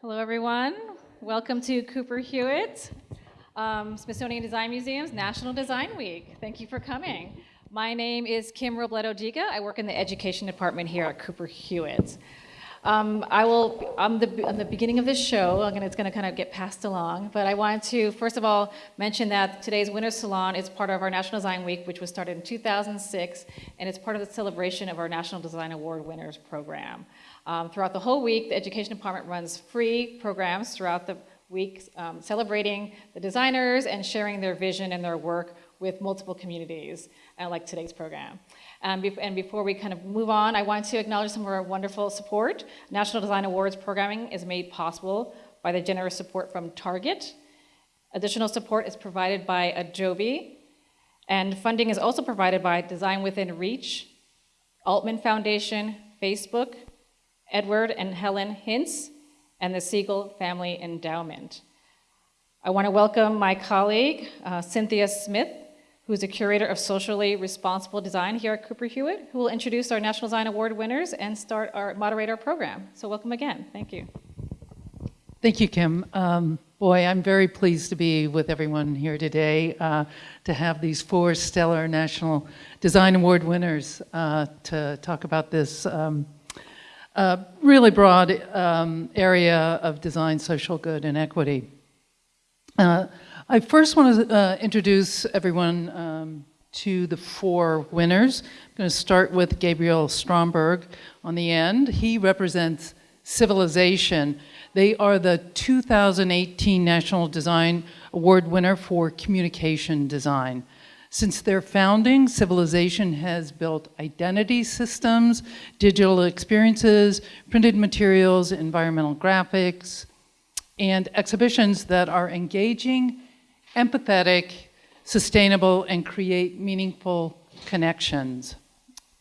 Hello, everyone. Welcome to Cooper Hewitt, um, Smithsonian Design Museum's National Design Week. Thank you for coming. My name is Kim Robledo Diga. I work in the education department here at Cooper Hewitt. Um, I will, on the, on the beginning of this show, gonna, it's going to kind of get passed along, but I wanted to, first of all, mention that today's Winter Salon is part of our National Design Week, which was started in 2006, and it's part of the celebration of our National Design Award Winners program. Um, throughout the whole week, the Education Department runs free programs throughout the week, um, celebrating the designers and sharing their vision and their work with multiple communities, uh, like today's program. Um, and before we kind of move on, I want to acknowledge some of our wonderful support. National Design Awards programming is made possible by the generous support from Target. Additional support is provided by Adobe. And funding is also provided by Design Within Reach, Altman Foundation, Facebook, Edward and Helen Hintz, and the Siegel Family Endowment. I want to welcome my colleague, uh, Cynthia Smith, who is a curator of socially responsible design here at Cooper Hewitt, who will introduce our National Design Award winners and start our moderate our program. So welcome again. Thank you. Thank you, Kim. Um, boy, I'm very pleased to be with everyone here today uh, to have these four stellar National Design Award winners uh, to talk about this um, uh, really broad um, area of design, social good, and equity. Uh, I first want to uh, introduce everyone um, to the four winners. I'm going to start with Gabriel Stromberg on the end. He represents Civilization. They are the 2018 National Design Award winner for communication design. Since their founding, Civilization has built identity systems, digital experiences, printed materials, environmental graphics, and exhibitions that are engaging empathetic, sustainable, and create meaningful connections.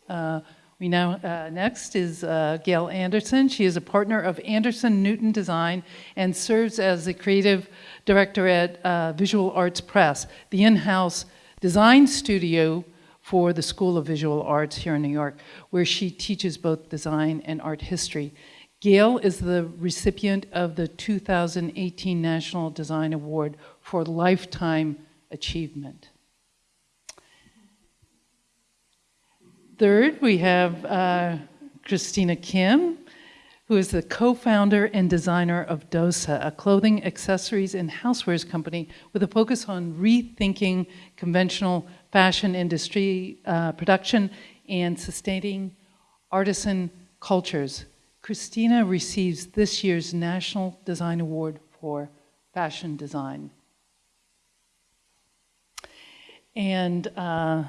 Uh, we now, uh, next is uh, Gail Anderson. She is a partner of Anderson Newton Design and serves as the creative director at uh, Visual Arts Press, the in-house design studio for the School of Visual Arts here in New York, where she teaches both design and art history. Gail is the recipient of the 2018 National Design Award for lifetime achievement. Third, we have uh, Christina Kim, who is the co-founder and designer of Dosa, a clothing, accessories, and housewares company with a focus on rethinking conventional fashion industry uh, production and sustaining artisan cultures. Christina receives this year's National Design Award for Fashion Design. And uh,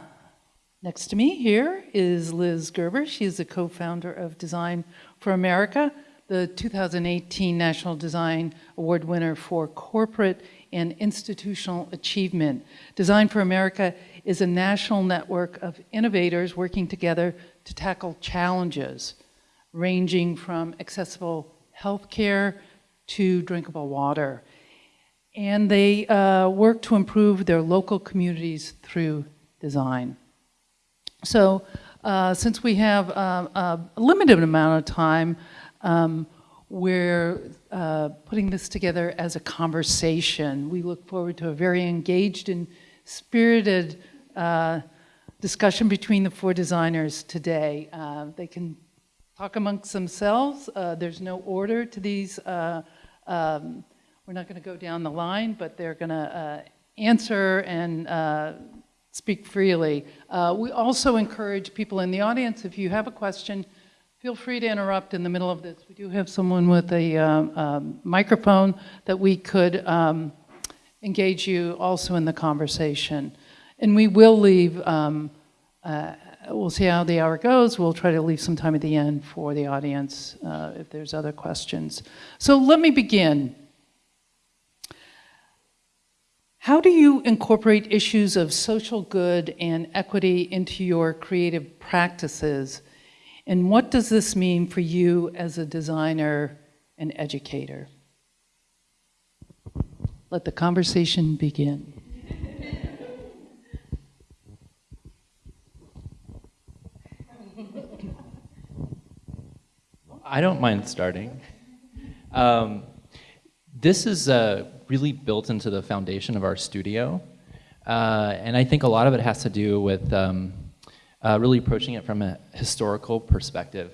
next to me here is Liz Gerber. She is the co-founder of Design for America, the 2018 National Design Award winner for corporate and institutional achievement. Design for America is a national network of innovators working together to tackle challenges ranging from accessible healthcare to drinkable water and they uh, work to improve their local communities through design. So uh, since we have uh, a limited amount of time, um, we're uh, putting this together as a conversation. We look forward to a very engaged and spirited uh, discussion between the four designers today. Uh, they can talk amongst themselves. there's no order to these um, we're not going to go down the line, but they're going to uh, answer and uh, speak freely. Uh, we also encourage people in the audience, if you have a question, feel free to interrupt in the middle of this. We do have someone with a um, microphone that we could um, engage you also in the conversation. And we will leave, um, uh, we'll see how the hour goes. We'll try to leave some time at the end for the audience uh, if there's other questions. So let me begin. How do you incorporate issues of social good and equity into your creative practices? And what does this mean for you as a designer and educator? Let the conversation begin. I don't mind starting. Um, This is uh, really built into the foundation of our studio. Uh, and I think a lot of it has to do with um, uh, really approaching it from a historical perspective.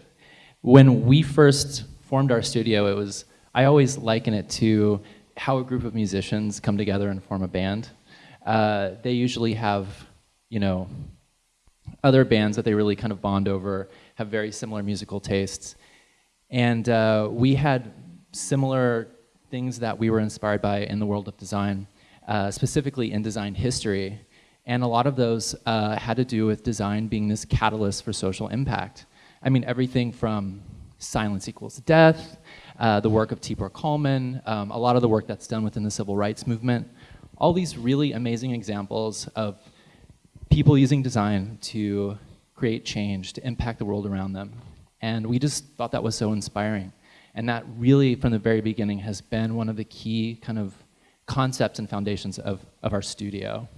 When we first formed our studio, it was, I always liken it to how a group of musicians come together and form a band. Uh, they usually have, you know, other bands that they really kind of bond over, have very similar musical tastes. And uh, we had similar things that we were inspired by in the world of design, uh, specifically in design history. And a lot of those uh, had to do with design being this catalyst for social impact. I mean, everything from silence equals death, uh, the work of Tibor Kalman, um, a lot of the work that's done within the civil rights movement, all these really amazing examples of people using design to create change, to impact the world around them. And we just thought that was so inspiring. And that really, from the very beginning, has been one of the key kind of concepts and foundations of, of our studio.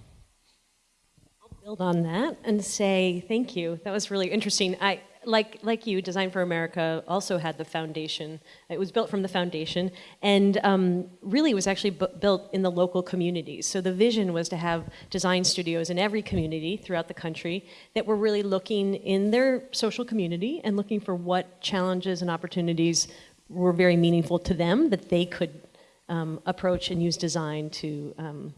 Build on that and say thank you. That was really interesting. I, like, like you, Design for America also had the foundation. It was built from the foundation and um, really was actually built in the local communities. So the vision was to have design studios in every community throughout the country that were really looking in their social community and looking for what challenges and opportunities were very meaningful to them that they could um, approach and use design to um,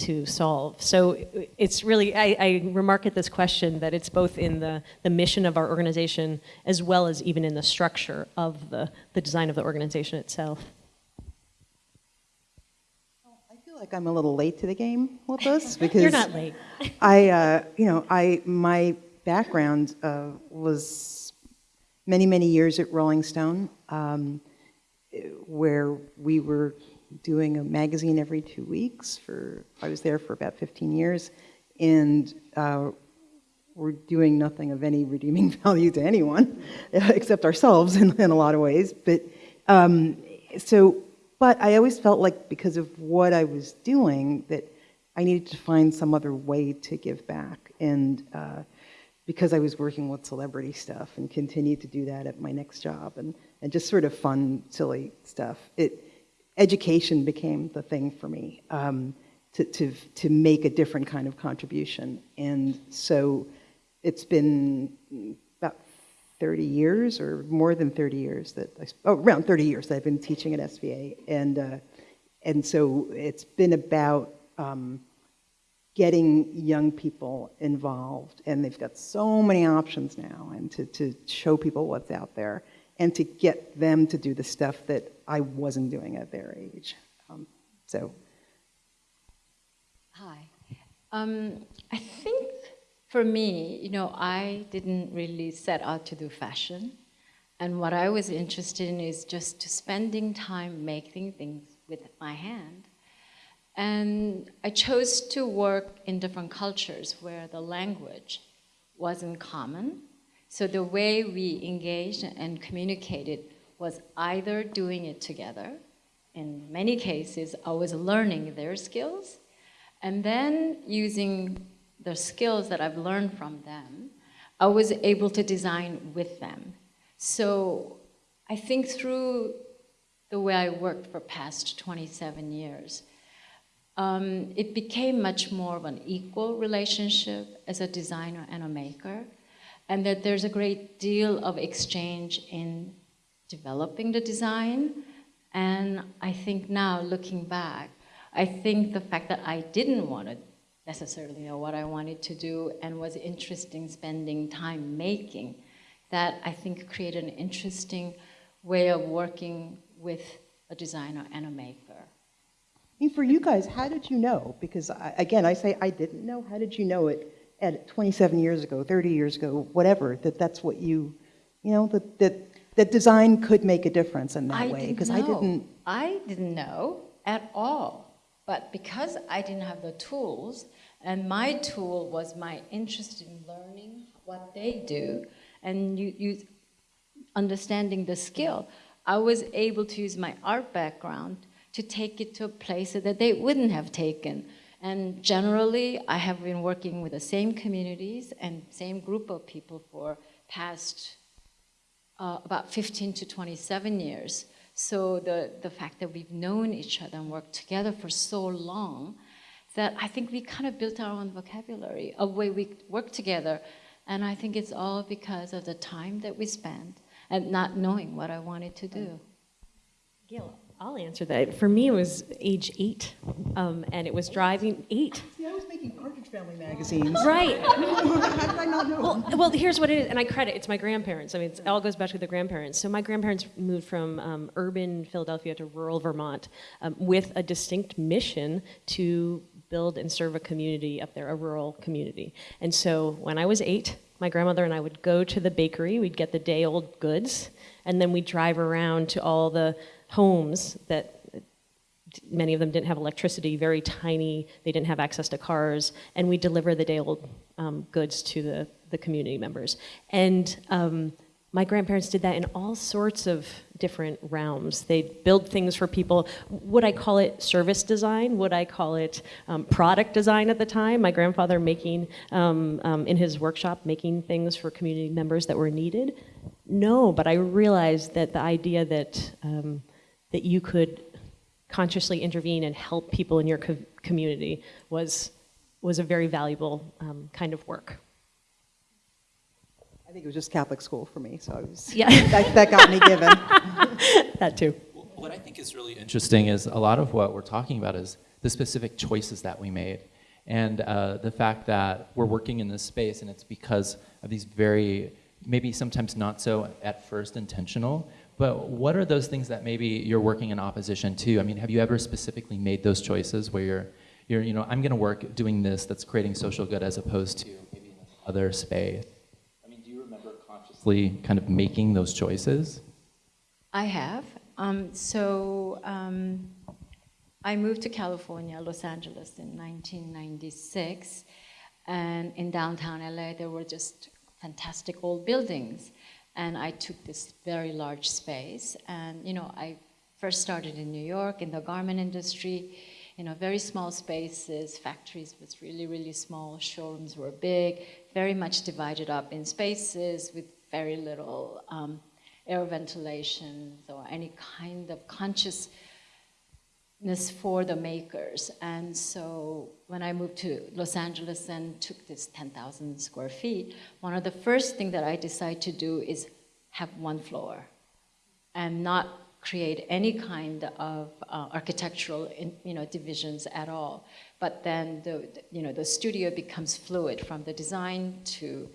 to solve. So it's really, I, I, remark at this question that it's both in the, the mission of our organization as well as even in the structure of the, the design of the organization itself. I feel like I'm a little late to the game with this because you're not late. I, uh, you know, I my background uh, was many many years at Rolling Stone, um, where we were doing a magazine every two weeks for, I was there for about 15 years, and uh, we're doing nothing of any redeeming value to anyone, except ourselves in, in a lot of ways. But um, so, but I always felt like because of what I was doing, that I needed to find some other way to give back. And uh, because I was working with celebrity stuff and continued to do that at my next job and, and just sort of fun, silly stuff, it, education became the thing for me um, to, to, to make a different kind of contribution. And so it's been about 30 years or more than 30 years that, I, oh, around 30 years that I've been teaching at SVA. And, uh, and so it's been about um, getting young people involved and they've got so many options now and to, to show people what's out there and to get them to do the stuff that I wasn't doing at their age. Um, so. Hi. Um, I think for me, you know, I didn't really set out to do fashion. And what I was interested in is just spending time making things with my hand. And I chose to work in different cultures where the language wasn't common so the way we engaged and communicated was either doing it together, in many cases I was learning their skills, and then using the skills that I've learned from them, I was able to design with them. So I think through the way I worked for past 27 years, um, it became much more of an equal relationship as a designer and a maker and that there's a great deal of exchange in developing the design. And I think now, looking back, I think the fact that I didn't want to necessarily know what I wanted to do and was interested in spending time making, that I think created an interesting way of working with a designer and a maker. I mean, for you guys, how did you know? Because I, again, I say I didn't know. How did you know it? At 27 years ago, 30 years ago, whatever, that that's what you, you know, that, that, that design could make a difference in that I way? Because I didn't. I didn't know at all. But because I didn't have the tools, and my tool was my interest in learning what they do, and you, you understanding the skill, I was able to use my art background to take it to a place that they wouldn't have taken. And generally, I have been working with the same communities and same group of people for past uh, about 15 to 27 years. So the, the fact that we've known each other and worked together for so long, that I think we kind of built our own vocabulary, of way we work together. And I think it's all because of the time that we spent and not knowing what I wanted to do. Gail, I'll answer that. For me, it was age eight, um, and it was driving eight. See, I was making Partridge Family magazines. Right. How did I not know? Well, well, here's what it is, and I credit it's my grandparents. I mean, it all goes back to the grandparents. So my grandparents moved from um, urban Philadelphia to rural Vermont um, with a distinct mission to build and serve a community up there, a rural community. And so when I was eight, my grandmother and I would go to the bakery. We'd get the day-old goods, and then we'd drive around to all the homes that many of them didn't have electricity, very tiny, they didn't have access to cars, and we deliver the day-old um, goods to the, the community members. And um, my grandparents did that in all sorts of different realms. They'd build things for people. Would I call it service design? Would I call it um, product design at the time? My grandfather making, um, um, in his workshop, making things for community members that were needed? No, but I realized that the idea that, um, that you could consciously intervene and help people in your co community was, was a very valuable um, kind of work. I think it was just Catholic school for me, so I was, Yeah. that, that got me given. That too. What I think is really interesting is a lot of what we're talking about is the specific choices that we made. And uh, the fact that we're working in this space and it's because of these very, maybe sometimes not so at first intentional, but what are those things that maybe you're working in opposition to? I mean, have you ever specifically made those choices where you're, you're you know, I'm going to work doing this that's creating social good as opposed to maybe other space? I mean, do you remember consciously kind of making those choices? I have. Um, so um, I moved to California, Los Angeles in 1996. And in downtown LA, there were just fantastic old buildings. And I took this very large space. And, you know, I first started in New York in the garment industry, you know, very small spaces, factories was really, really small, showrooms were big, very much divided up in spaces with very little um, air ventilation or any kind of consciousness for the makers. And so when I moved to Los Angeles and took this 10,000 square feet, one of the first things that I decided to do is have one floor and not create any kind of uh, architectural you know, divisions at all. But then the, you know, the studio becomes fluid from the design to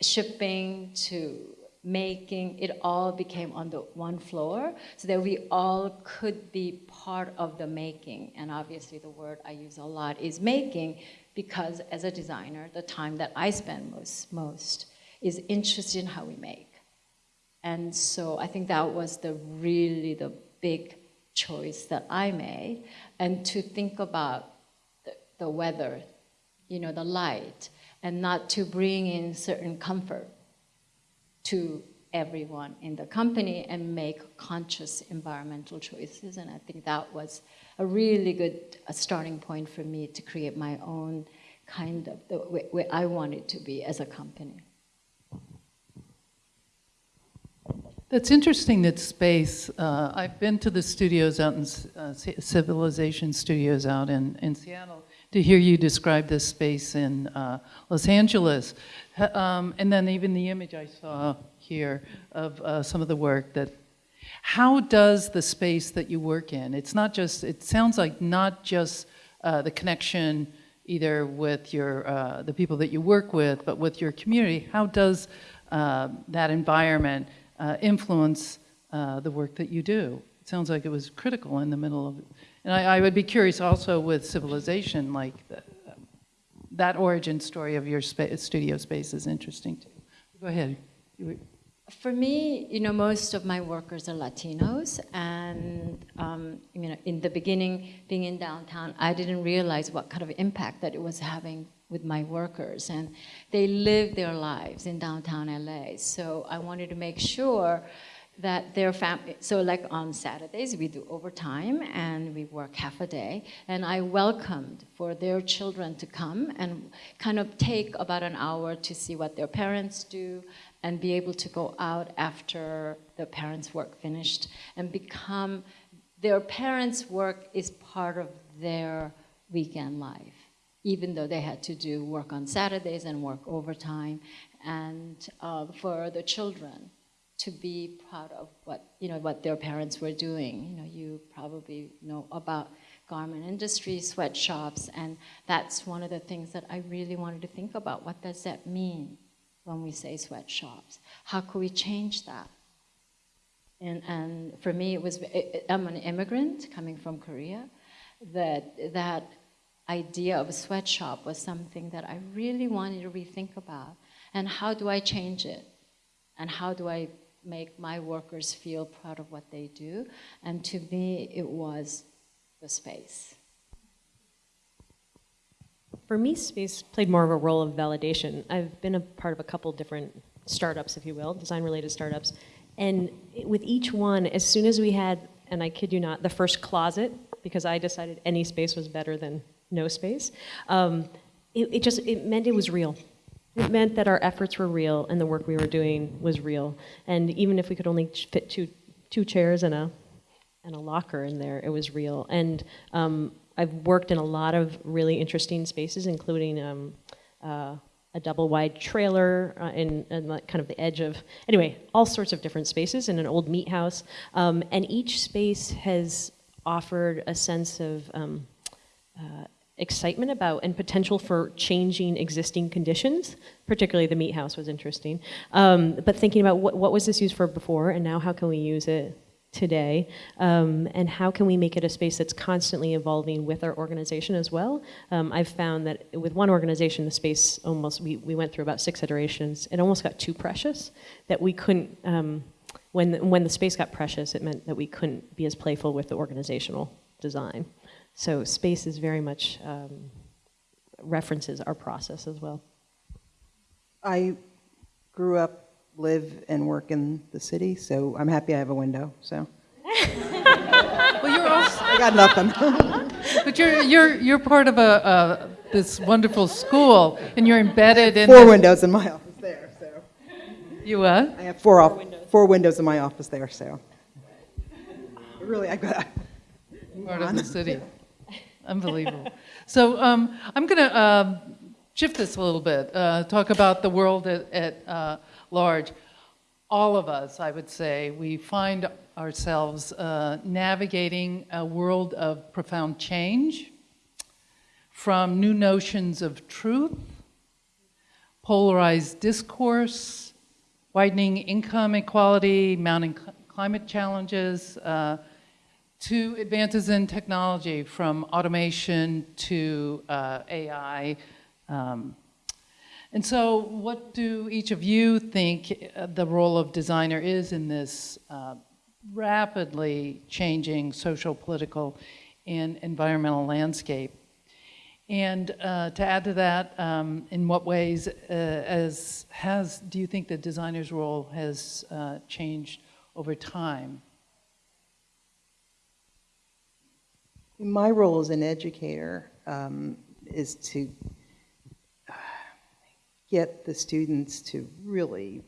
shipping to making, it all became on the one floor so that we all could be part of the making. And obviously the word I use a lot is making because as a designer, the time that I spend most, most is interested in how we make. And so I think that was the really the big choice that I made. And to think about the, the weather, you know, the light, and not to bring in certain comfort to everyone in the company and make conscious environmental choices. And I think that was a really good starting point for me to create my own kind of the way, I wanted to be as a company. That's interesting that space, uh, I've been to the studios out in, uh, Civilization Studios out in, in Seattle, to hear you describe this space in uh, Los Angeles. Um, and then even the image I saw here of uh, some of the work that, how does the space that you work in, it's not just, it sounds like not just uh, the connection either with your, uh, the people that you work with, but with your community, how does that environment uh, influence uh, the work that you do. It sounds like it was critical in the middle of. And I, I would be curious also with civilization, like the, that origin story of your spa studio space is interesting too. Go ahead. For me, you know, most of my workers are Latinos, and um, you know, in the beginning, being in downtown, I didn't realize what kind of impact that it was having with my workers and they live their lives in downtown LA. So I wanted to make sure that their family, so like on Saturdays we do overtime and we work half a day. And I welcomed for their children to come and kind of take about an hour to see what their parents do and be able to go out after the parents' work finished and become their parents' work is part of their weekend life, even though they had to do work on Saturdays and work overtime, and uh, for the children to be proud of what you know what their parents were doing. You know, you probably know about garment industry, sweatshops, and that's one of the things that I really wanted to think about. What does that mean when we say sweatshops? How could we change that? And, and for me, it was, I'm an immigrant coming from Korea, that, that idea of a sweatshop was something that I really wanted to rethink about. And how do I change it? And how do I make my workers feel proud of what they do? And to me, it was the space. For me, space played more of a role of validation. I've been a part of a couple different startups, if you will, design-related startups, and with each one, as soon as we had, and I kid you not, the first closet, because I decided any space was better than no space, um, it, it just, it meant it was real. It meant that our efforts were real and the work we were doing was real. And even if we could only fit two, two chairs and a, and a locker in there, it was real. And um, I've worked in a lot of really interesting spaces, including um, uh, a double wide trailer uh, in, in like kind of the edge of, anyway, all sorts of different spaces in an old meat house. Um, and each space has offered a sense of um, uh, excitement about and potential for changing existing conditions. Particularly the meat house was interesting. Um, but thinking about what, what was this used for before and now how can we use it today, um, and how can we make it a space that's constantly evolving with our organization as well. Um, I've found that with one organization, the space almost, we, we went through about six iterations, it almost got too precious, that we couldn't, um, when, when the space got precious, it meant that we couldn't be as playful with the organizational design. So space is very much um, references our process as well. I grew up live and work in the city, so I'm happy I have a window, so. Well, you're also, I got nothing. but you're, you're, you're part of a, uh, this wonderful school, and you're embedded in. Four this- windows in my office there, so. You what? I have four, off, four windows in my office there, so. Really, I got, part of the city. Unbelievable. So um, I'm going to um, shift this a little bit, uh, talk about the world at, at uh, large. All of us, I would say, we find ourselves uh, navigating a world of profound change from new notions of truth, polarized discourse, widening income inequality, mounting cl- climate challenges, uh, to advances in technology from automation to uh, AI. Um, and so what do each of you think uh, the role of designer is in this uh, rapidly changing social, political, and environmental landscape? And uh, to add to that, um, in what ways uh, as has, do you think the designer's role has uh, changed over time? My role as an educator um, is to uh, get the students to really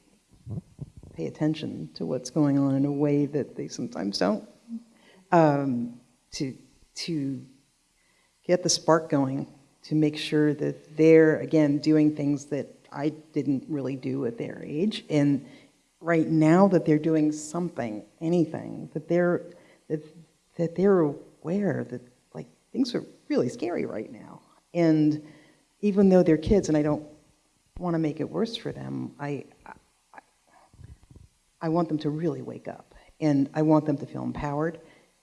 pay attention to what's going on in a way that they sometimes don't. Um, to, to get the spark going, to make sure that they're, again, doing things that I didn't really do at their age. And right now that they're doing something, anything, that they're, that, that they're aware that like things are really scary right now. And even though they're kids and I don't want to make it worse for them, I, I, I want them to really wake up. And I want them to feel empowered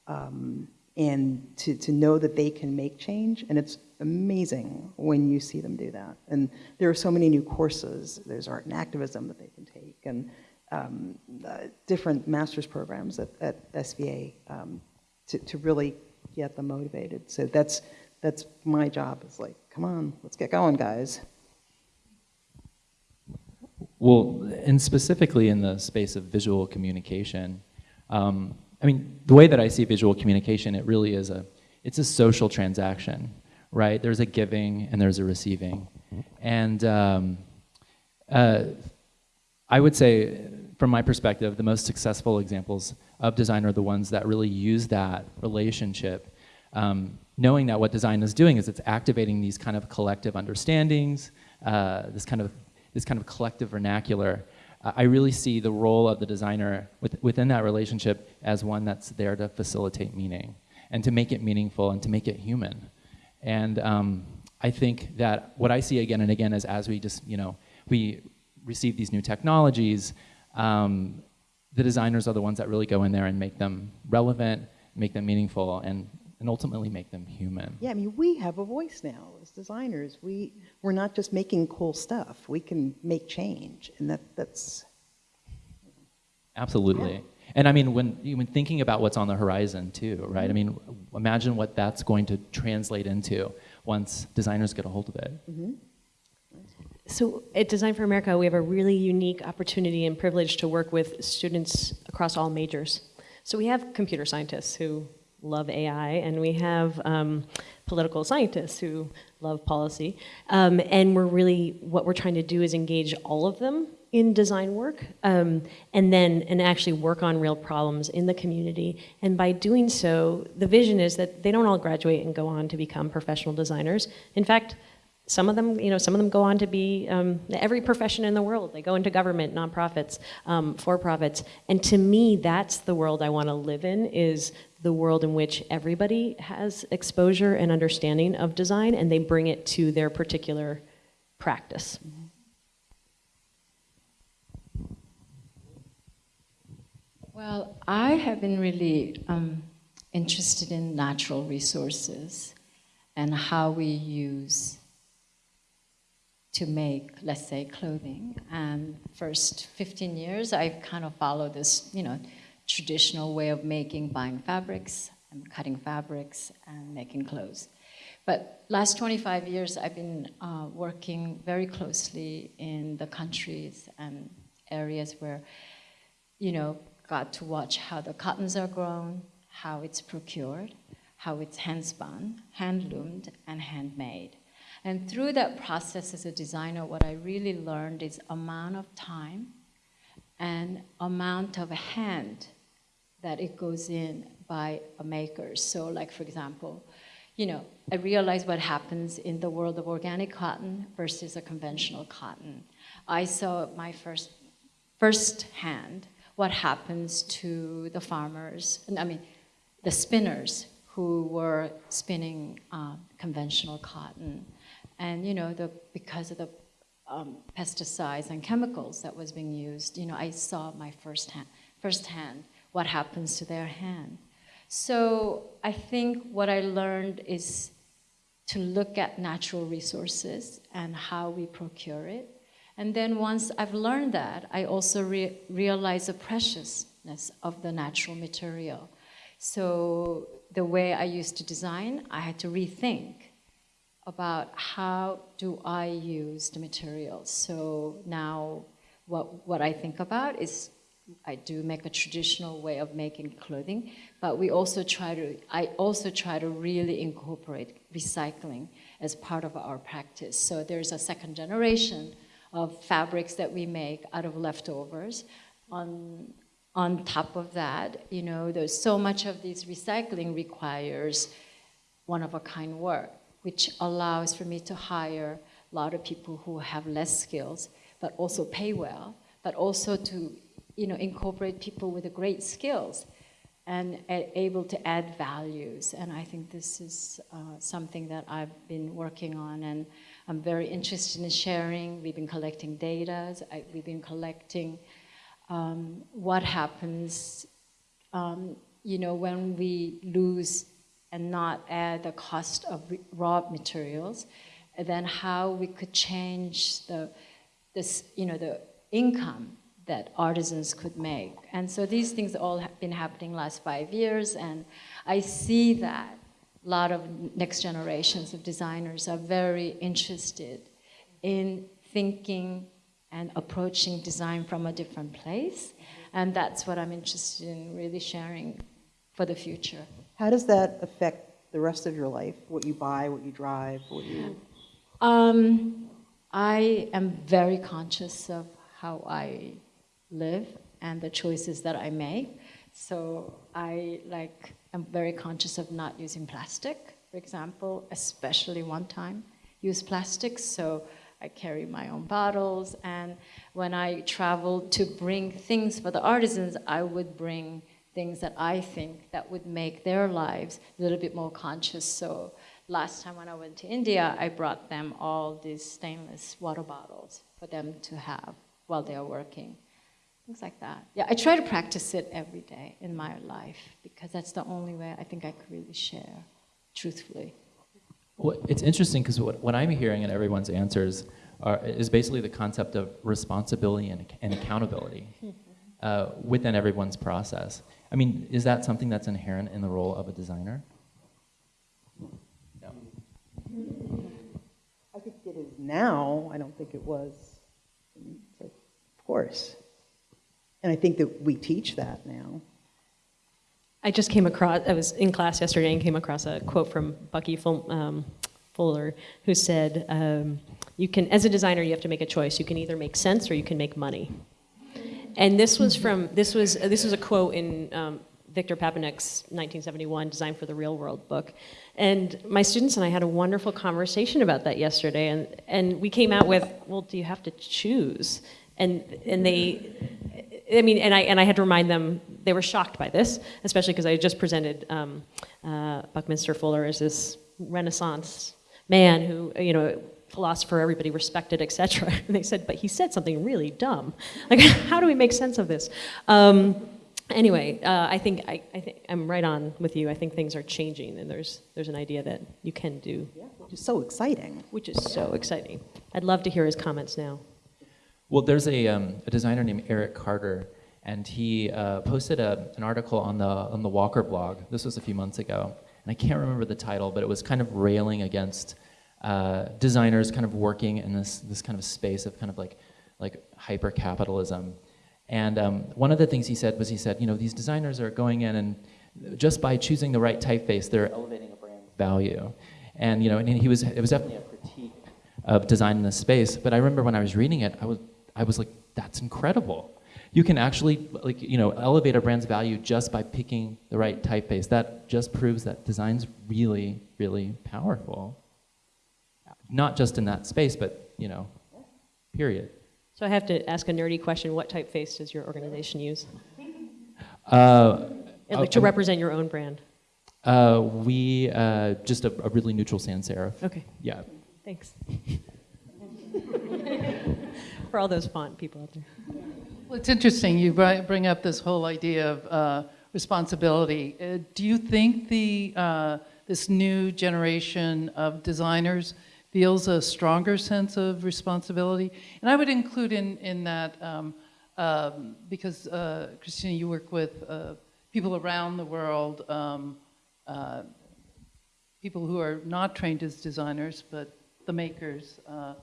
um, and to, to know that they can make change. And it's amazing when you see them do that. And there are so many new courses. There's art and activism that they can take and um, uh, different master's programs at, at SVA um, to, to really get them motivated. So that's, that's my job is like, come on, let's get going, guys. Well, and specifically in the space of visual communication, um, I mean, the way that I see visual communication, it really is a, it's a social transaction, right? There's a giving and there's a receiving. And um, uh, I would say, from my perspective, the most successful examples of design are the ones that really use that relationship, um, knowing that what design is doing is it's activating these kind of collective understandings, uh, this kind of this kind of collective vernacular. Uh, I really see the role of the designer with, within that relationship as one that's there to facilitate meaning and to make it meaningful and to make it human. And um, I think that what I see again and again is as we just, you know, we receive these new technologies, um, the designers are the ones that really go in there and make them relevant, make them meaningful, and, and ultimately make them human. Yeah, I mean, we have a voice now as designers. We, we're not just making cool stuff. We can make change, and that, that's, Absolutely. And I mean, when, when thinking about what's on the horizon too, right? I mm-hmm. mean, imagine what that's going to translate into once designers get a hold of it. Mm-hmm. So at Design for America, we have a really unique opportunity and privilege to work with students across all majors. So we have computer scientists who love AI, and we have um, political scientists who love policy. Um, and we're really, what we're trying to do is engage all of them in design work, um, and then, and actually work on real problems in the community. And by doing so, the vision is that they don't all graduate and go on to become professional designers. In fact, some of them, you know, some of them go on to be um, every profession in the world. They go into government, nonprofits, um, for-profits, and to me, that's the world I want to live in. Is the world in which everybody has exposure and understanding of design, and they bring it to their particular practice. Well, I have been really um, interested in natural resources and how we use to make, let's say, clothing. And first 15 years, I've kind of followed this, you know, traditional way of making, buying fabrics and cutting fabrics and making clothes. But last 25 years, I've been uh, working very closely in the countries and areas where, you know, got to watch how the cottons are grown, how it's procured, how it's hand spun, hand loomed, and handmade. And through that process as a designer, what I really learned is amount of time and amount of hand that it goes in by a maker. So like for example, you know, I realized what happens in the world of organic cotton versus a conventional cotton. I saw my first, first hand what happens to the farmers, and I mean, the spinners who were spinning uh, conventional cotton. And, you know, the, because of the um, pesticides and chemicals that was being used, you know, I saw my first hand, firsthand what happens to their hand. So I think what I learned is to look at natural resources and how we procure it and then once I've learned that, I also re realize the preciousness of the natural material. So the way I used to design, I had to rethink about how do I use the materials. So now what, what I think about is I do make a traditional way of making clothing, but we also try to, I also try to really incorporate recycling as part of our practice. So there's a second generation of fabrics that we make out of leftovers. On, on top of that, you know, there's so much of this recycling requires one-of-a-kind work, which allows for me to hire a lot of people who have less skills, but also pay well, but also to, you know, incorporate people with great skills and able to add values. And I think this is uh, something that I've been working on and I'm very interested in sharing. We've been collecting data. I, we've been collecting um, what happens, um, you know, when we lose and not add the cost of raw materials, and then how we could change the, this, you know, the income that artisans could make. And so these things all have been happening last five years, and I see that a lot of next generations of designers are very interested in thinking and approaching design from a different place. And that's what I'm interested in really sharing for the future. How does that affect the rest of your life? What you buy, what you drive, what you... Um, I am very conscious of how I live and the choices that I make. So I like am very conscious of not using plastic, for example, especially one time use plastic. So I carry my own bottles and when I travel to bring things for the artisans, I would bring things that I think that would make their lives a little bit more conscious. So last time when I went to India, I brought them all these stainless water bottles for them to have while they are working. Things like that. Yeah, I try to practice it every day in my life because that's the only way I think I could really share truthfully. Well, it's interesting because what, what I'm hearing in everyone's answers are, is basically the concept of responsibility and, and accountability hmm. Uh, within everyone's process. I mean, is that something that's inherent in the role of a designer? No. I think it is now, I don't think it was, of course. And I think that we teach that now. I just came across, I was in class yesterday and came across a quote from Bucky Ful- um, Fuller who said, um, you can, as a designer, you have to make a choice. You can either make sense or you can make money. And this was from, this was, this was a quote in um, Victor Papanek's 1971 Design for the Real World book. And my students and I had a wonderful conversation about that yesterday. And, and we came out with, well, do you have to choose? And, and they, I mean, and I, and I had to remind them, they were shocked by this, especially because I just presented um, uh, Buckminster Fuller as this Renaissance man who, you know, philosopher everybody respected, etc. And they said, but he said something really dumb. Like, how do we make sense of this? Um, anyway, uh, I think I, I think I'm right on with you. I think things are changing, and there's there's an idea that you can do, Which is so exciting. which is so exciting. I'd love to hear his comments now. Well, there's a, um, a designer named Eric Carter, and he uh, posted a, an article on the, on the Walker blog. This was a few months ago. And I can't remember the title, but it was kind of railing against uh, designers kind of working in this, this kind of space of kind of like, like hyper-capitalism. And um, one of the things he said was he said, you know, these designers are going in and just by choosing the right typeface, they're elevating a brand's value. And, you know, and he was, it was definitely a critique of design in this space. But I remember when I was reading it, I was, I was like, that's incredible. You can actually, like, you know, elevate a brand's value just by picking the right typeface. That just proves that design's really, really powerful. Not just in that space, but, you know, period. So I have to ask a nerdy question. What typeface does your organization use? Uh, And, like to represent your own brand. uh, we, uh, just a, a really neutral sans serif. Okay, Yeah. thanks. For all those font people out there. Well, it's interesting, you bring up this whole idea of uh, responsibility. Uh, Do you think the, uh, this new generation of designers feels a stronger sense of responsibility? And I would include in, in that, um, um, because uh, Christina, you work with uh, people around the world, um, uh, people who are not trained as designers, but the makers. uh,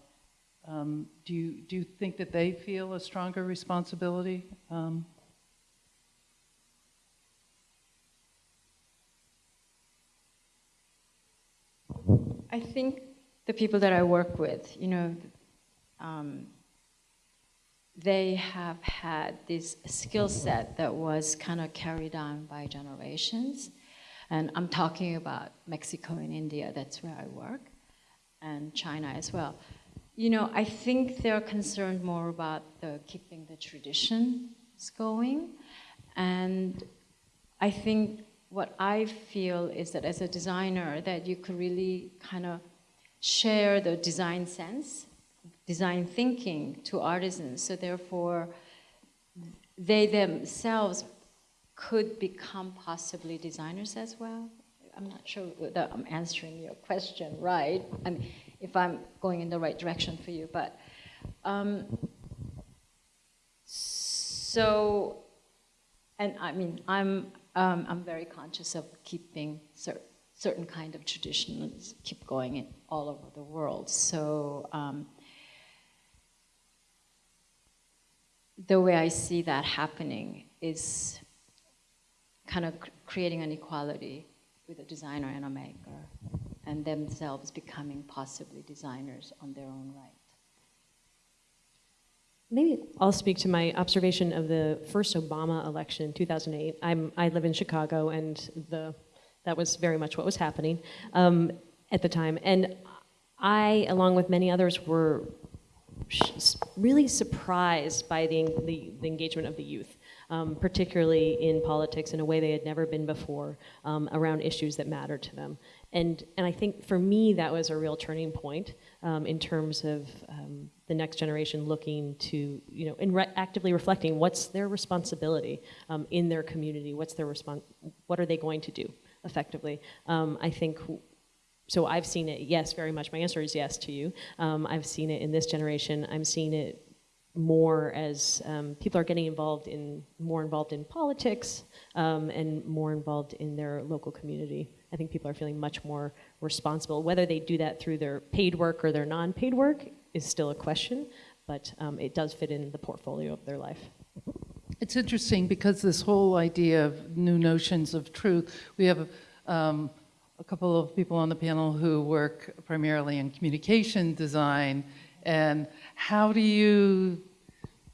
um, do you do you think that they feel a stronger responsibility? Um, I think the people that I work with, you know, um, they have had this skill set that was kind of carried on by generations. And I'm talking about Mexico and India, that's where I work, and China as well. You know, I think they're concerned more about the keeping the traditions going. And I think what I feel is that as a designer, that you could really kind of share the design sense, design thinking to artisans. So therefore, they themselves could become possibly designers as well. I'm not sure that I'm answering your question right. I mean, if I'm going in the right direction for you, but um, so, and I mean, I'm um, I'm very conscious of keeping cer- certain kind of traditions keep going in all over the world. So. Um, the way I see that happening is kind of creating an equality with a designer and a maker, and themselves becoming possibly designers on their own right. Maybe I'll speak to my observation of the first Obama election in 2008. I'm, I live in Chicago, and the, that was very much what was happening um, at the time. And I, along with many others, were really surprised by the, the, the engagement of the youth, um, particularly in politics in a way they had never been before um, around issues that matter to them. And, and I think for me, that was a real turning point um, in terms of um, the next generation looking to, you know, re- actively reflecting what's their responsibility um, in their community, what's their what are they going to do effectively. Um, I think so I've seen it, yes, very much. My answer is yes to you. Um, I've seen it in this generation. I'm seeing it more as um, people are getting involved in, more involved in politics um, and more involved in their local community. I think people are feeling much more responsible. Whether they do that through their paid work or their non-paid work is still a question, but um, it does fit in the portfolio of their life. It's interesting because this whole idea of new notions of truth, we have um, a couple of people on the panel who work primarily in communication design, and how do you,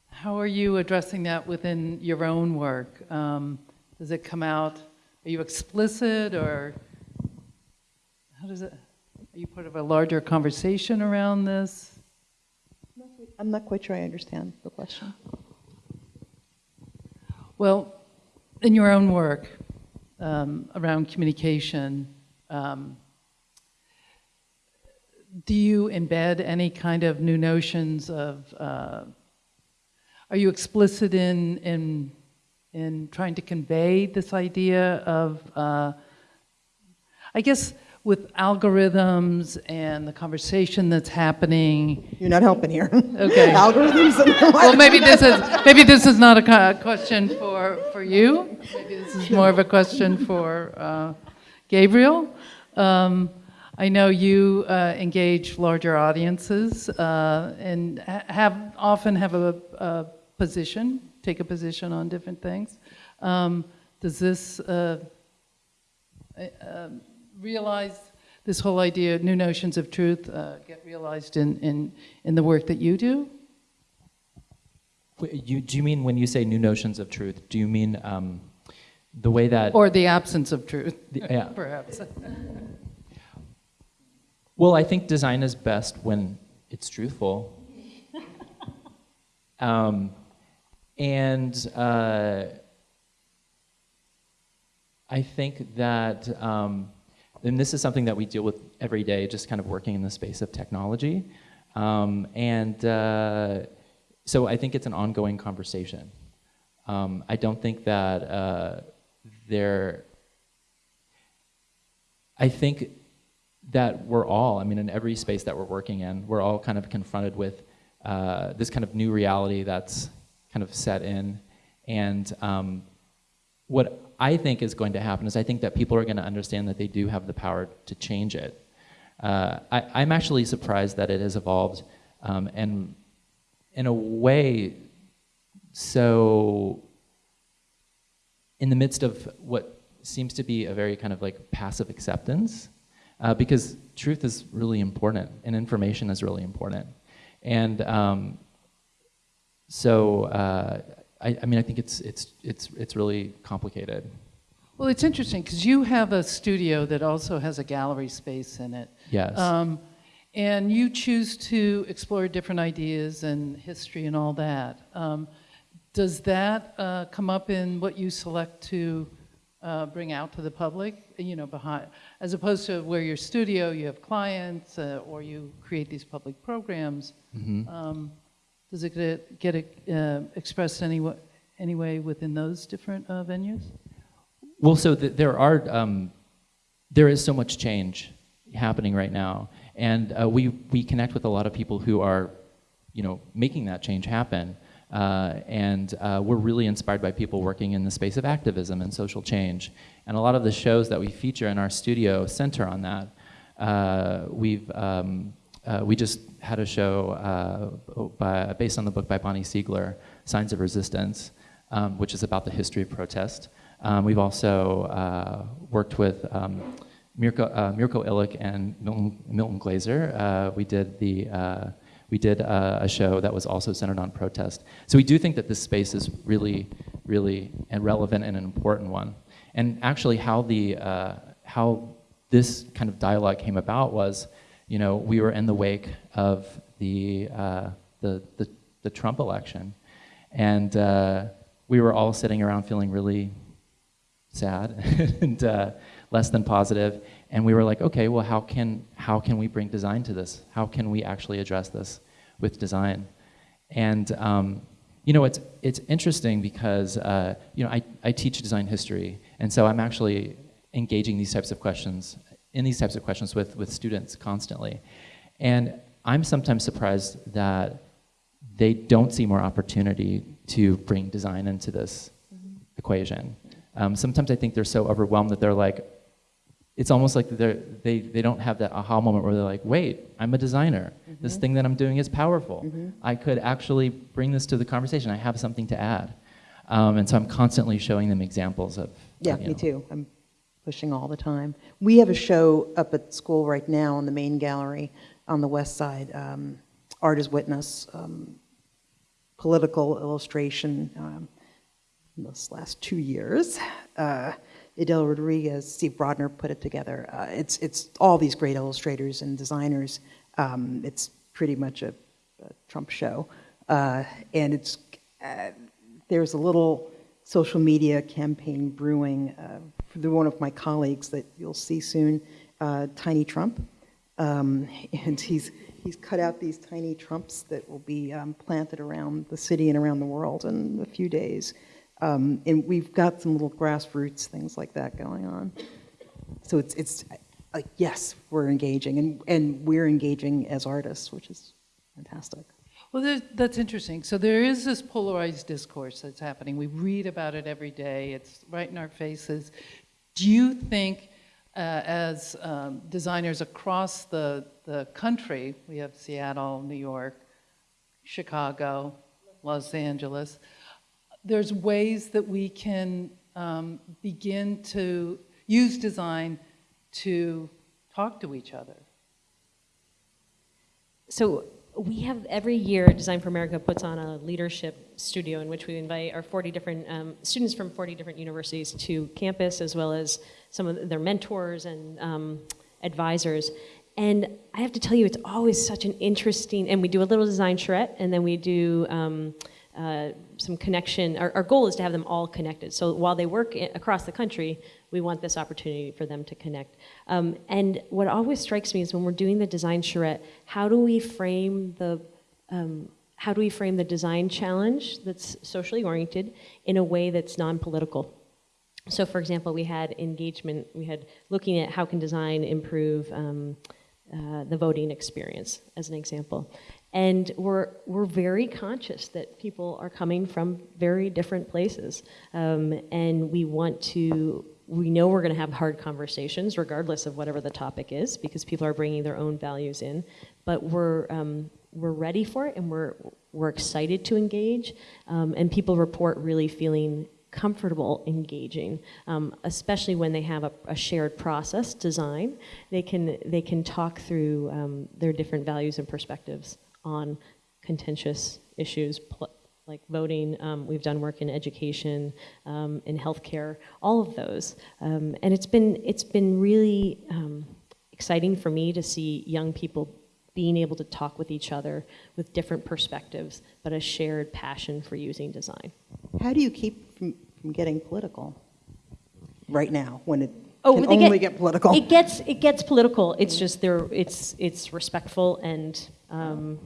how are you addressing that within your own work? Um, does it come out, are you explicit or how does it, are you part of a larger conversation around this? I'm not quite sure I understand the question. Well, in your own work um, around communication, um, do you embed any kind of new notions of, uh, are you explicit in, in, in trying to convey this idea of, uh, I guess, with algorithms and the conversation that's happening? You're not helping here. Okay. Algorithms and Well, maybe this is, maybe this is not a question for, for you. Maybe this is more of a question for uh, Gabriel. Um, I know you uh, engage larger audiences uh, and have, often have a, a position, take a position on different things. Um, Does this uh, uh, realize, this whole idea, new notions of truth, uh, get realized in, in, in the work that you do? You, do you mean when you say new notions of truth? Do you mean um, the way that? Or the absence of truth, The- yeah. perhaps. Well, I think design is best when it's truthful. um, and uh, I think that, um, and this is something that we deal with every day, just kind of working in the space of technology. Um, and uh, so I think it's an ongoing conversation. Um, I don't think that uh, there, I think that we're all, I mean, in every space that we're working in, we're all kind of confronted with uh, this kind of new reality that's kind of set in. And um, what I think is going to happen is I think that people are going to understand that they do have the power to change it. Uh, I, I'm actually surprised that it has evolved um, and in a way so in the midst of what seems to be a very kind of like passive acceptance uh, because truth is really important and information is really important. And um, so, uh, I, I, mean, I think it's, it's, it's, it's really complicated. Well, it's interesting because you have a studio that also has a gallery space in it. Yes. Um, and you choose to explore different ideas and history and all that. Um, does that uh, come up in what you select to uh, bring out to the public? You know, behind, as opposed to where your studio, you have clients, uh, or you create these public programs. Mm-hmm. Um, does it get, get uh, expressed any, any way within those different uh, venues? Well, so th- there are, um, there is so much change happening right now, and uh, we we connect with a lot of people who are, you know, making that change happen. Uh, and uh, we're really inspired by people working in the space of activism and social change. And a lot of the shows that we feature in our studio center on that. Uh, we've um, uh, we just had a show uh, by, based on the book by Bonnie Siegler, Signs of Resistance, um, which is about the history of protest. Um, we've also uh, worked with um, Mirko, Mirko Ilić and Milton, Milton Glaser. we did the We did uh, a show that was also centered on protest. So we do think that this space is really, really relevant and an important one. And actually, how the uh, how this kind of dialogue came about was, you know, we were in the wake of the uh, the, the, the Trump election, and uh, we were all sitting around feeling really sad and uh, less than positive. And we were like, okay, well, how can, how can we bring design to this? How can we actually address this with design? And um, you know, it's, it's interesting because uh, you know, I, I teach design history, and so I'm actually engaging these types of questions, in these types of questions with, with students constantly. And I'm sometimes surprised that they don't see more opportunity to bring design into this equation. Um, sometimes I think they're so overwhelmed that they're like, it's almost like they're, they, they don't have that aha moment where they're like, wait, I'm a designer. This thing that I'm doing is powerful. I could actually bring this to the conversation. I have something to add. Um, and so I'm constantly showing them examples of. Yeah, you me too. I'm pushing all the time. We have a show up at school right now in the main gallery on the west side, um, Art as Witness, um, political illustration um, in this last two years. Uh, Edel Rodriguez, Steve Brodner put it together. Uh, it's, it's all these great illustrators and designers. Um, it's pretty much a, a Trump show. Uh, and it's, uh, there's a little social media campaign brewing uh, the, one of my colleagues that you'll see soon, uh, Tiny Trump. Um, and he's, he's cut out these tiny Trumps that will be um, planted around the city and around the world in a few days. Um, and we've got some little grassroots things like that going on. So it's, it's like, yes, we're engaging, and, and we're engaging as artists, which is fantastic. Well, that's interesting. So there is this polarized discourse that's happening. We read about it every day. It's right in our faces. Do you think, uh, as um, designers across the, the country, we have Seattle, New York, Chicago, Los Angeles, there's ways that we can um, begin to use design to talk to each other? So we have every year Design for America puts on a leadership studio in which we invite our 40 different um, students from 40 different universities to campus as well as some of their mentors and um, advisors. And I have to tell you, it's always such an interesting, and we do a little design charrette and then we do um, uh, some connection. Our, our, goal is to have them all connected. So while they work across the country, we want this opportunity for them to connect. Um, and what always strikes me is when we're doing the design charrette, how do we frame the um, how do we frame the design challenge that's socially oriented in a way that's non-political? So, for example, we had engagement. We had looking at how can design improve um, uh, the voting experience, as an example. And we're, we're very conscious that people are coming from very different places. Um, and we want to, we know we're going to have hard conversations regardless of whatever the topic is because people are bringing their own values in. But we're, um, we're ready for it and we're, we're excited to engage. Um, and people report really feeling comfortable engaging, um, especially when they have a, a, shared process design. They can, they can talk through um, their different values and perspectives on contentious issues like voting. Um, we've done work in education, um, in healthcare, all of those. Um, and it's been, it's been really um, exciting for me to see young people being able to talk with each other with different perspectives, but a shared passion for using design. How do you keep from, from getting political right now when it oh, can they only get, get, political? It gets, it gets political. It's just there, it's, it's respectful and um,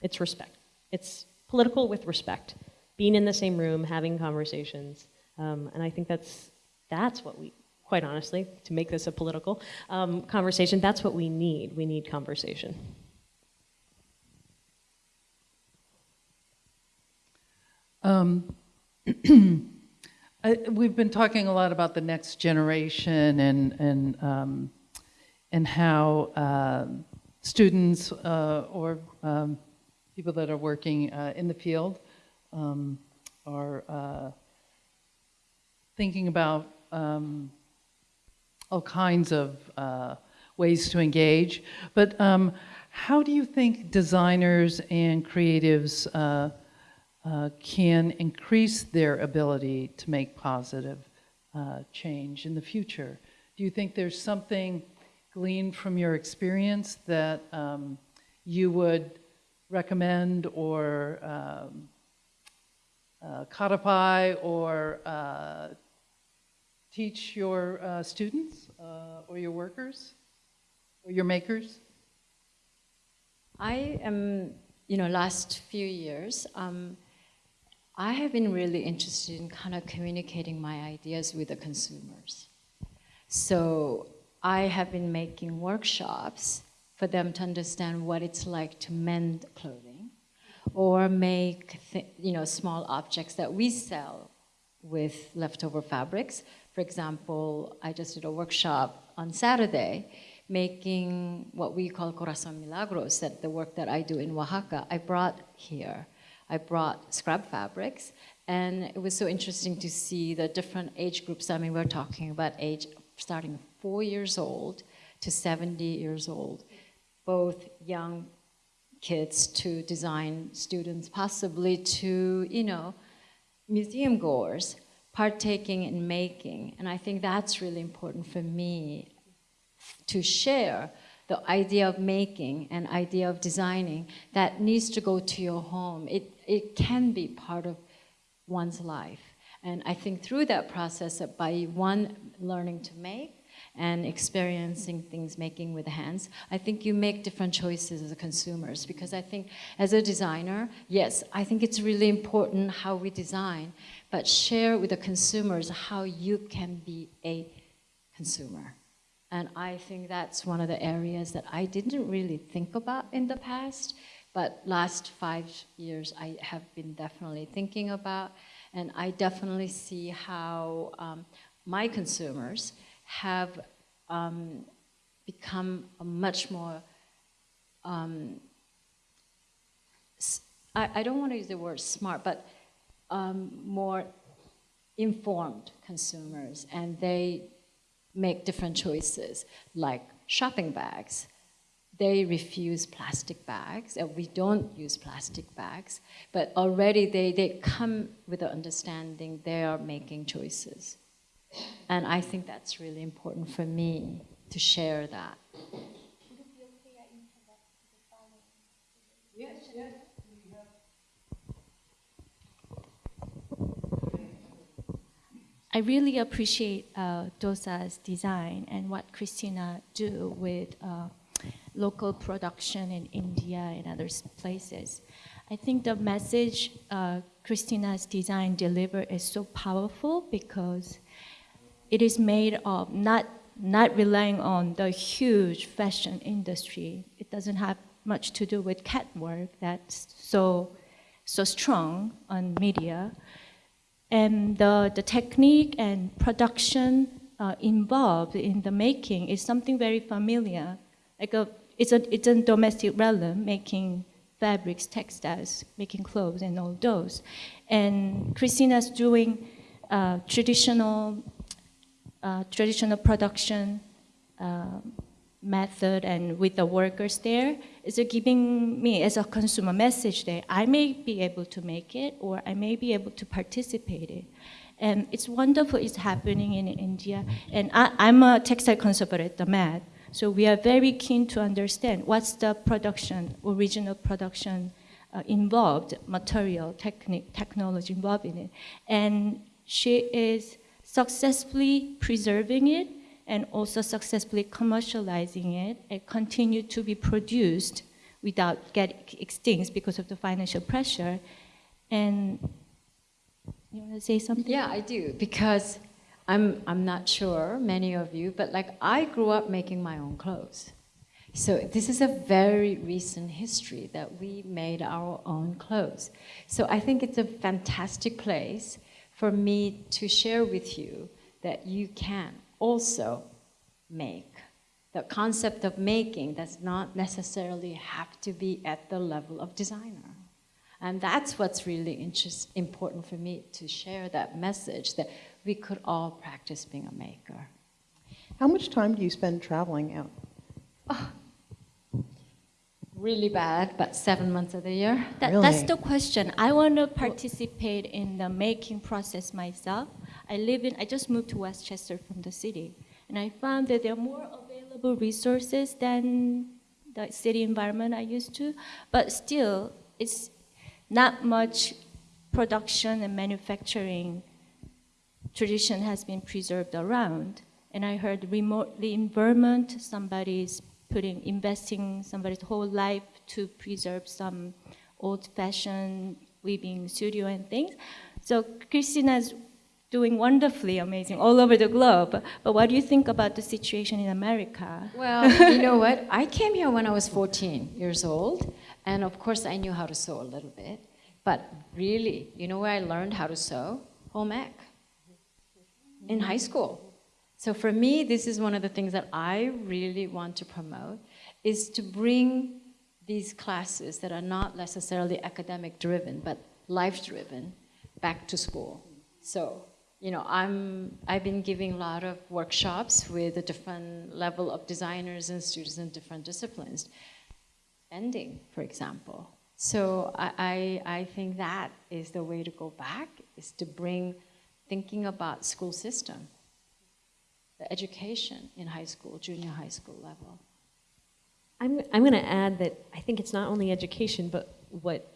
it's respect. It's political with respect. Being in the same room, having conversations. Um, and I think that's, that's what we, quite honestly, to make this a political um, conversation, that's what we need. We need conversation. I, we've been talking a lot about the next generation and, and, um, and how uh, students uh, or um, people that are working uh, in the field um, are uh, thinking about um, all kinds of uh, ways to engage. But um, how do you think designers and creatives uh, can increase their ability to make positive uh, change in the future? Do you think there's something gleaned from your experience that um, you would recommend or um, uh, codify or uh, teach your uh, students uh, or your workers or your makers? I am, you know, last few years, um, I have been really interested in kind of communicating my ideas with the consumers. So I have been making workshops for them to understand what it's like to mend clothing or make, you know, small objects that we sell with leftover fabrics. For example, I just did a workshop on Saturday making what we call corazon milagros, that the work that I do in Oaxaca, I brought here. I brought scrap fabrics, and it was so interesting to see the different age groups. I mean, we're talking about age starting four years old to 70 years old, both young kids to design students, possibly to, you know, museum goers partaking in making. And I think that's really important for me to share the idea of making and idea of designing that needs to go to your home. It, it can be part of one's life. And I think through that process, that by one learning to make and experiencing things making with hands, I think you make different choices as consumers. Because I think as a designer, yes, I think it's really important how we design, but share with the consumers how you can be a consumer. And I think that's one of the areas that I didn't really think about in the past, but last five years I have been definitely thinking about, and I definitely see how um, my consumers have um, become a much more. Um, I, I don't want to use the word smart, but um, more informed consumers, and they make different choices, like shopping bags. They refuse plastic bags, and we don't use plastic bags, but already they, they come with the understanding they are making choices. And I think that's really important for me to share that. I really appreciate uh, Dosa's design and what Christina do with uh, local production in India and other places. I think the message uh, Christina's design deliver is so powerful because it is made of not not relying on the huge fashion industry. It doesn't have much to do with catwalk that's so so strong on media and the, the technique and production uh, involved in the making is something very familiar. Like a, it's a it's a domestic realm making fabrics, textiles, making clothes, and all those. And Christina's doing uh, traditional uh, traditional production uh, method and with the workers there is giving me as a consumer message that I may be able to make it or I may be able to participate it. And it's wonderful it's happening in India. And I, I'm a textile conservator at the Met. So we are very keen to understand what's the production, original production uh, involved, material, technique, technology involved in it. And she is successfully preserving it and also successfully commercializing it and continue to be produced without getting extinct because of the financial pressure. And you want to say something? Yeah, I do because I'm I'm not sure many of you, but like I grew up making my own clothes. So this is a very recent history that we made our own clothes. So I think it's a fantastic place for me to share with you that you can also make. The concept of making does not necessarily have to be at the level of designer. And that's what's really interest, important for me to share that message that we could all practice being a maker. How much time do you spend traveling out? Oh, really bad, but seven months of the year. That, That's the question. I want to participate in the making process myself. I live in, I just moved to Westchester from the city, and I found that there are more available resources than the city environment I used to, but still, it's not much production and manufacturing tradition has been preserved around. And I heard remotely in Vermont, somebody's putting, investing somebody's whole life to preserve some old-fashioned weaving studio and things. So Christina's doing wonderfully amazing all over the globe. But what do you think about the situation in America? Well, you know what? I came here when I was 14 years old, and of course I knew how to sew a little bit. But really, you know where I learned how to sew? Home ec. In high school. So for me, this is one of the things that I really want to promote, is to bring these classes that are not necessarily academic driven, but life driven, back to school. So, you know, I'm, I've been giving a lot of workshops with a different level of designers and students in different disciplines. Ending, for example. So I, I, I think that is the way to go back, is to bring thinking about school system, the education in high school, junior high school level. I'm, I'm going to add that I think it's not only education, but what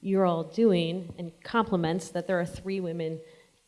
you're all doing and compliments that there are three women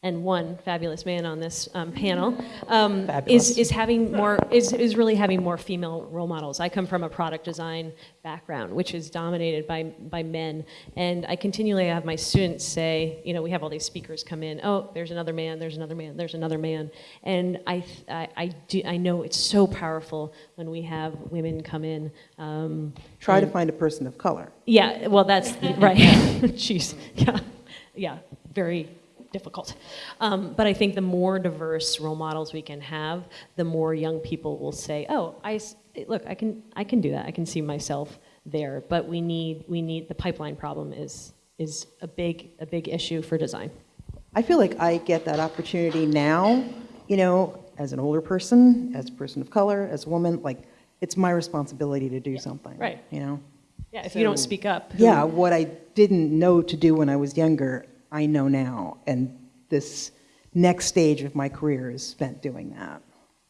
and one fabulous man on this um, panel um, is, is having more is, is really having more female role models. I come from a product design background, which is dominated by by men, and I continually have my students say, you know, we have all these speakers come in. Oh, there's another man. There's another man. There's another man, and I I, I do I know it's so powerful when we have women come in. Um, Try to find a person of color. yeah, well, that's right. Jeez, yeah, yeah, very difficult. Um, but I think the more diverse role models we can have, the more young people will say, "Oh, I, look, I can, I can do that. I can see myself there." But we need, we need the pipeline problem is is a big, a big issue for design. I feel like I get that opportunity now, you know, as an older person, as a person of color, as a woman, like, it's my responsibility to do something. right. You know? Yeah, if you don't speak up, who- Yeah, what I didn't know to do when I was younger, I know now. And this next stage of my career is spent doing that.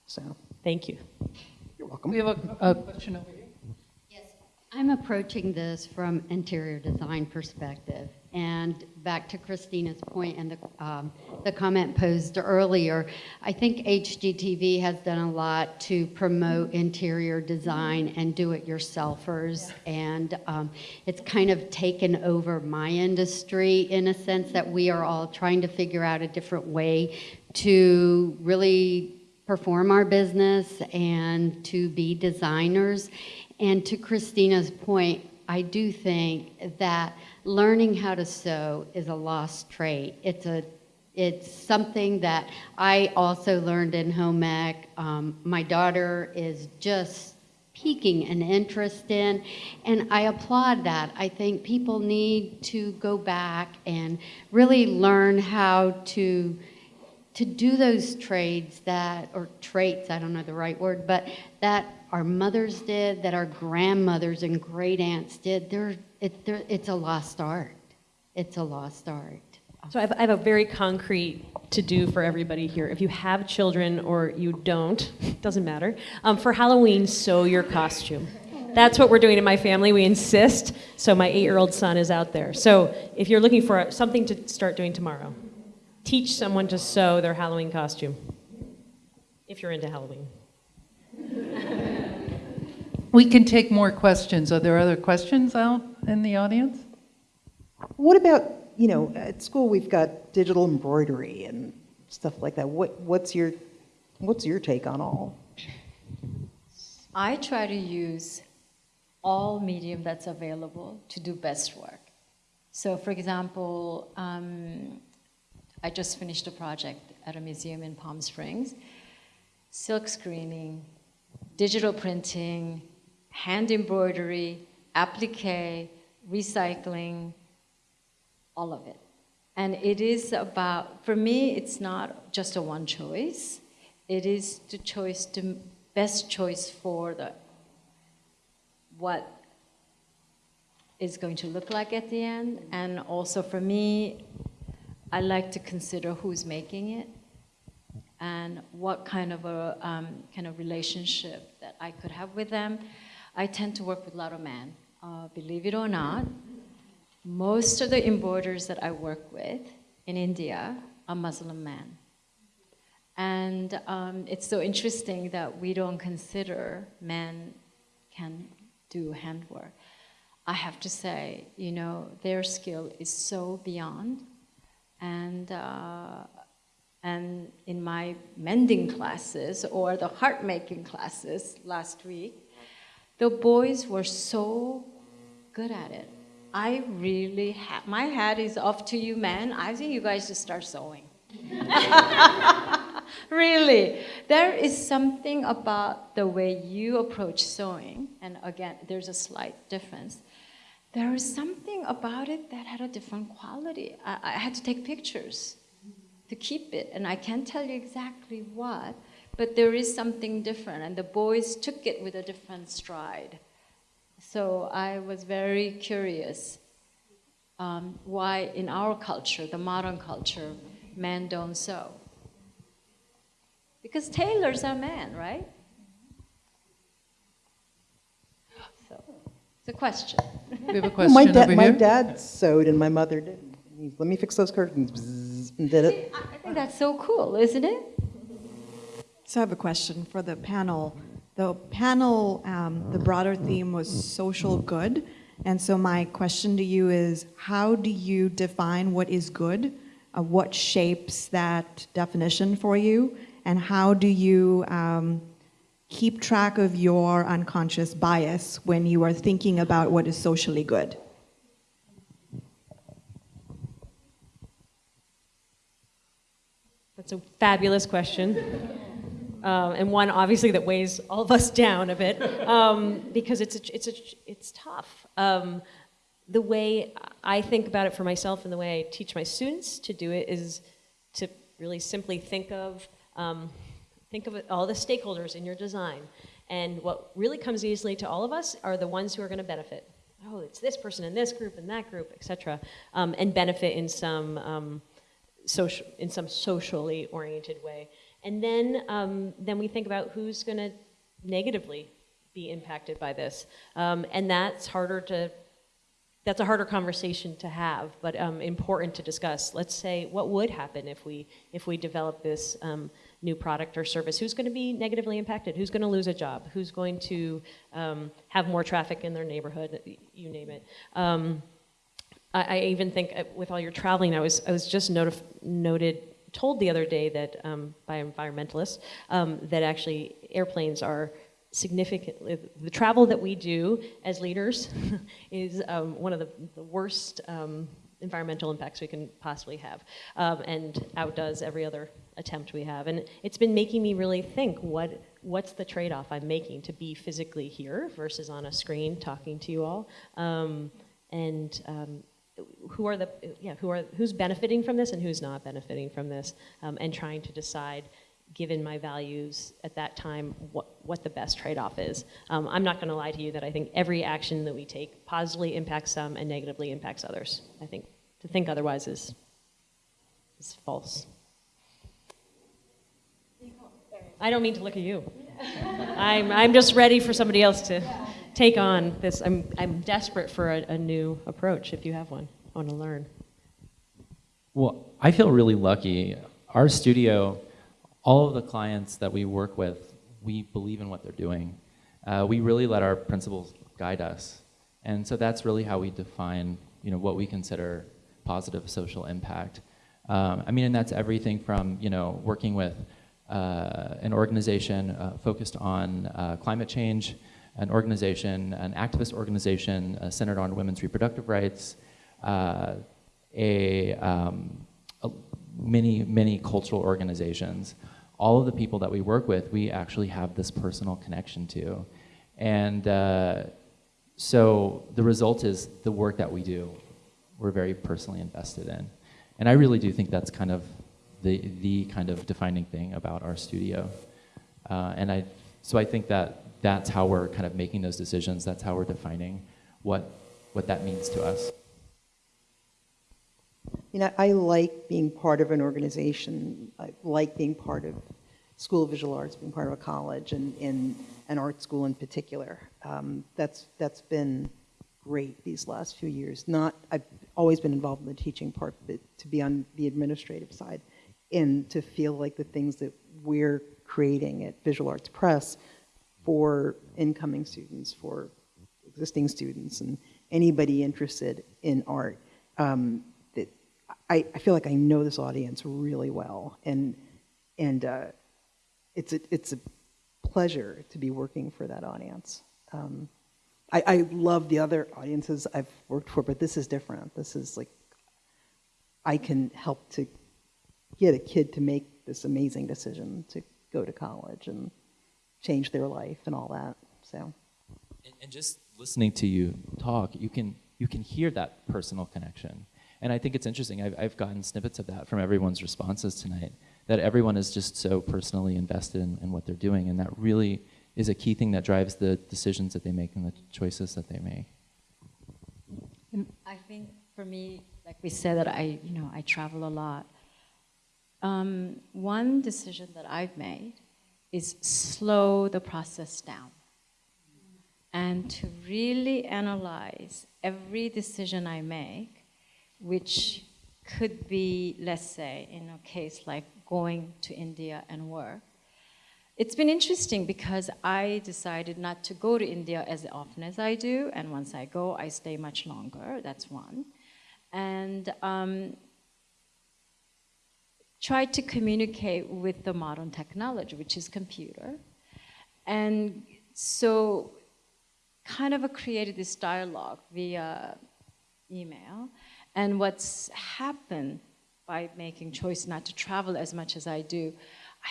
So, Thank you. you're welcome. We have a, a uh, question over here. Yes, I'm approaching this from interior design perspective. And back to Christina's point and the, um, the comment posed earlier, I think HGTV has done a lot to promote interior design and do-it-yourselfers. And um, it's kind of taken over my industry in a sense that we are all trying to figure out a different way to really perform our business and to be designers. And to Christina's point, I do think that learning how to sew is a lost trait. It's a it's something that I also learned in home ec. Um, my daughter is just piquing an interest in, and I applaud that. I think people need to go back and really learn how to to do those trades that, or traits, I don't know the right word, but that our mothers did, that our grandmothers and great aunts did, they're, it, they're, it's a lost art. It's a lost art. So I have, I have a very concrete to do for everybody here. If you have children or you don't, doesn't matter. Um, for Halloween, sew your costume. That's what we're doing in my family. We insist. So my eight-year-old son is out there. So if you're looking for something to start doing tomorrow, teach someone to sew their Halloween costume. If you're into Halloween. We can take more questions. Are there other questions out in the audience? What about, you know, at school we've got digital embroidery and stuff like that. What, what's your, what's your take on all? I try to use all medium that's available to do best work. So for example, um, I just finished a project at a museum in Palm Springs. Silk screening, digital printing, hand embroidery, applique, recycling, all of it. And it is about, for me, it's not just a one choice. It is the choice, the best choice for the, what is going to look like at the end. And also for me, I like to consider who's making it and what kind of a um, kind of relationship that I could have with them. I tend to work with a lot of men. Uh, believe it or not, most of the embroiders that I work with in India are Muslim men. And um, it's so interesting that we don't consider men can do handwork. I have to say, you know, their skill is so beyond. And, uh, and in my mending classes or the heart making classes last week, the boys were so good at it. I really, ha- my hat is off to you, men. I think you guys should start sewing. really, there is something about the way you approach sewing, and again, there's a slight difference. There is something about it that had a different quality. I, I had to take pictures to keep it, and I can't tell you exactly what, but there is something different, and the boys took it with a different stride. So I was very curious um, why in our culture, the modern culture, men don't sew. Because tailors are men, right? So it's a question. We have a my question dad, over my here. dad sewed and my mother didn't. He- Let me fix those curtains, bzzz, and did it. I think that's so cool, isn't it? So I have a question for the panel. The panel, um, the broader theme was social good. And so my question to you is, how do you define what is good? Uh, what shapes that definition for you? And how do you um, keep track of your unconscious bias when you are thinking about what is socially good? That's a fabulous question. Um, and one obviously that weighs all of us down a bit um, because it's, a, it's, a, it's tough. Um, the way I think about it for myself and the way I teach my students to do it is to really simply think of, um, think of it, all the stakeholders in your design. And what really comes easily to all of us are the ones who are going to benefit. Oh, it's this person in this group and that group, et cetera, um, and benefit in some um, social, in some socially oriented way. And then, um, then we think about who's going to negatively be impacted by this. Um, and that's harder to, that's a harder conversation to have, but um, important to discuss. Let's say, what would happen if we, if we develop this um, new product or service? Who's going to be negatively impacted? Who's going to lose a job? Who's going to um, have more traffic in their neighborhood? You name it. Um, I, I even think uh, with all your traveling, I was, I was just notif- noted, told the other day that um, by environmentalists um, that actually airplanes are significantly, the travel that we do as leaders is um, one of the, the worst um, environmental impacts we can possibly have um, and outdoes every other attempt we have. And it's been making me really think what, what's the trade-off I'm making to be physically here versus on a screen talking to you all. Um, and who are the yeah who are who's benefiting from this and who's not benefiting from this um, and trying to decide given my values at that time what what the best trade-off is. Um, i'm not going to lie to you that i think every action that we take positively impacts some and negatively impacts others. I think to think otherwise is is false. I don't mean to look at you. I'm i'm just ready for somebody else to take on this. I'm, I'm desperate for a, a new approach if you have one. I want to learn. Well, I feel really lucky. Our studio, all of the clients that we work with, we believe in what they're doing. Uh, we really let our principles guide us. And so that's really how we define you know, what we consider positive social impact. Um, I mean, and that's everything from you know, working with uh, an organization uh, focused on uh, climate change, an organization, an activist organization uh, centered on women's reproductive rights, uh, a, um, a, many, many cultural organizations. All of the people that we work with, we actually have this personal connection to. And uh, so the result is the work that we do, we're very personally invested in. And I really do think that's kind of the, the kind of defining thing about our studio. Uh, and I, so I think that that's how we're kind of making those decisions. That's how we're defining what what that means to us. You know, I like being part of an organization. I like being part of School of Visual Arts, being part of a college and, and an art school in particular. Um, that's, that's been great these last few years. Not, I've always been involved in the teaching part, but to be on the administrative side and to feel like the things that we're creating at Visual Arts Press for incoming students, for existing students, and anybody interested in art, um, that I, I feel like I know this audience really well, and and uh, it's a, it's a pleasure to be working for that audience. Um, I, I love the other audiences I've worked for, but this is different. This is like I can help to get a kid to make this amazing decision to go to college and change their life and all that. So. And, and just listening to you talk, you can you can hear that personal connection. And I think it's interesting. I've, I've gotten snippets of that from everyone's responses tonight. That everyone is just so personally invested in, in what they're doing, and that really is a key thing that drives the decisions that they make and the choices that they make. I think for me, like we said, that I, you know, I travel a lot. Um, one decision that I've made is slow the process down and to really analyze every decision I make, which could be, let's say, in a case like going to India and work. It's been interesting because I decided not to go to India as often as I do, and once I go, I stay much longer. That's one. And um, tried to communicate with the modern technology, which is computer. And so kind of created this dialogue via email. And what's happened by making choice not to travel as much as I do,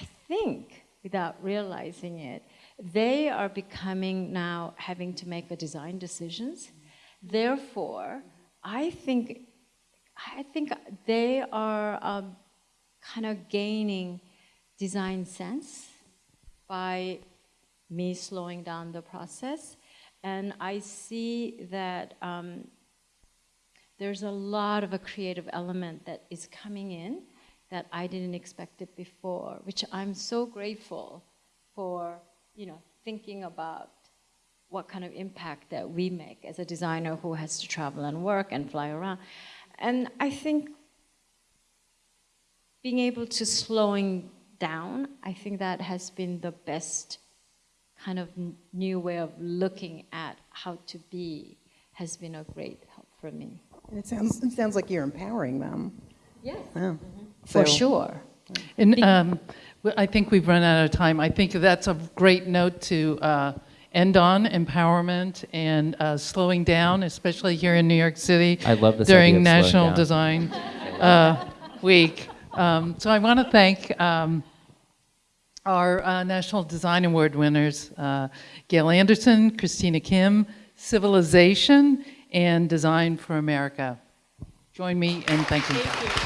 I think, without realizing it, they are becoming now having to make the design decisions. Therefore, I think, I think they are um, kind of gaining design sense by me slowing down the process. And I see that um, there's a lot of a creative element that is coming in that I didn't expect it before, which I'm so grateful for, you know, thinking about what kind of impact that we make as a designer who has to travel and work and fly around. And I think being able to slowing down, I think that has been the best kind of new way of looking at how to be has been a great help for me. And it sounds, it sounds like you're empowering them. Yes. Yeah. For So- sure. And um, w- I think we've run out of time. I think that's a great note to uh, end on, empowerment and uh, slowing down, especially here in New York City. I love this During idea of National down. Design uh, Week. Um, So I want to thank um, our uh, National Design Award winners, uh, Gail Anderson, Christina Kim, Civilization, and Design for America. Join me in thanking them.